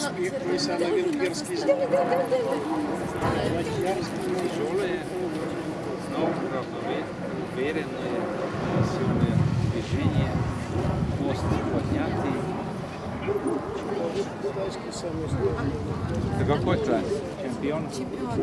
успех, твой самый венгерский знак. Тяжелые, но уверенные, сильные движения, мост поднятый. Китайский. Это какой класс? Чемпион? Чемпион,